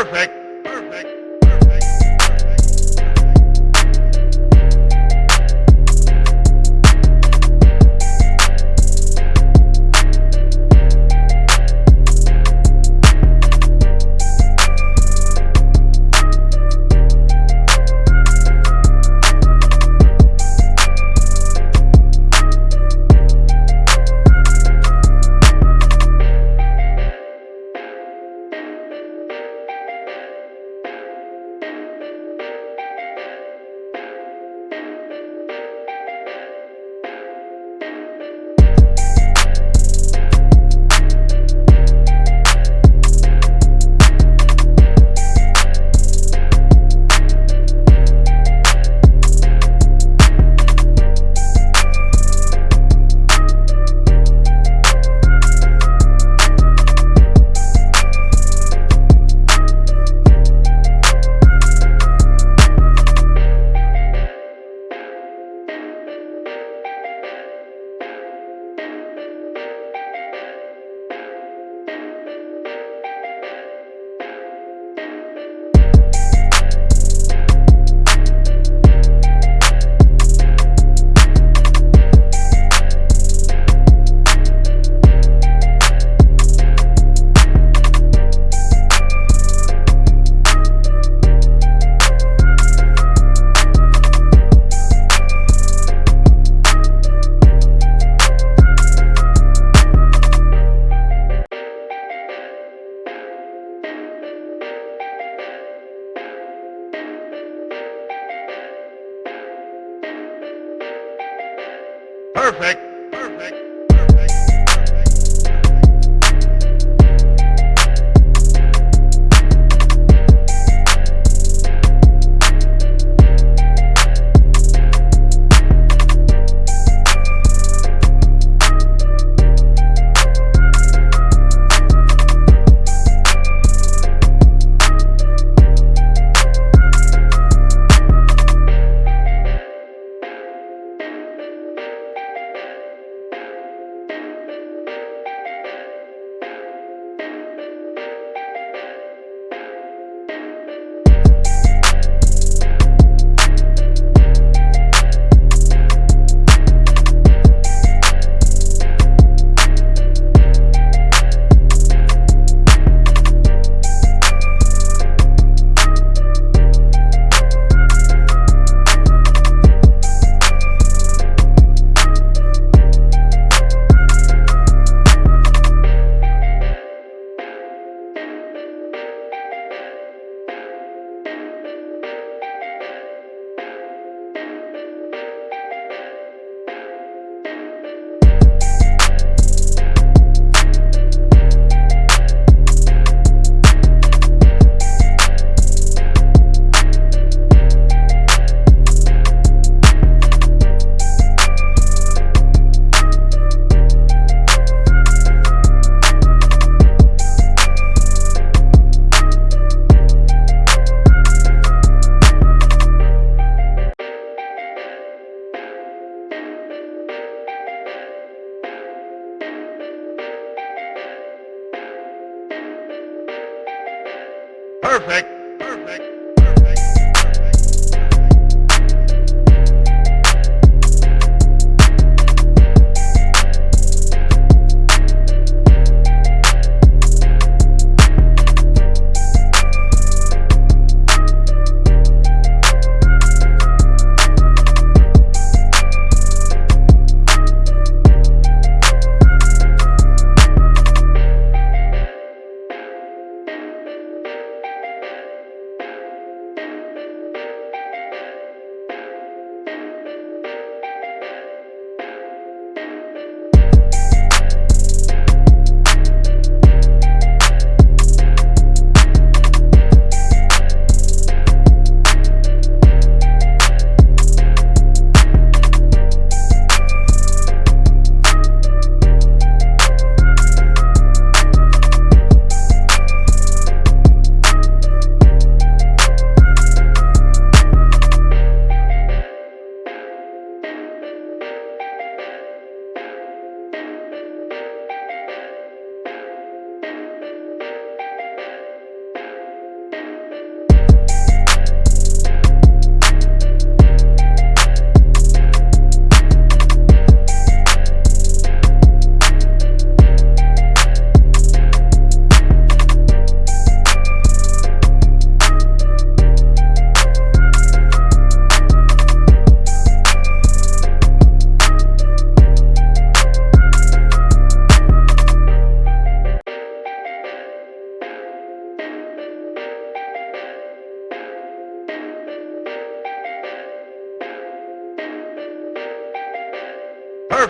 Perfect. Perfect.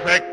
Perfect.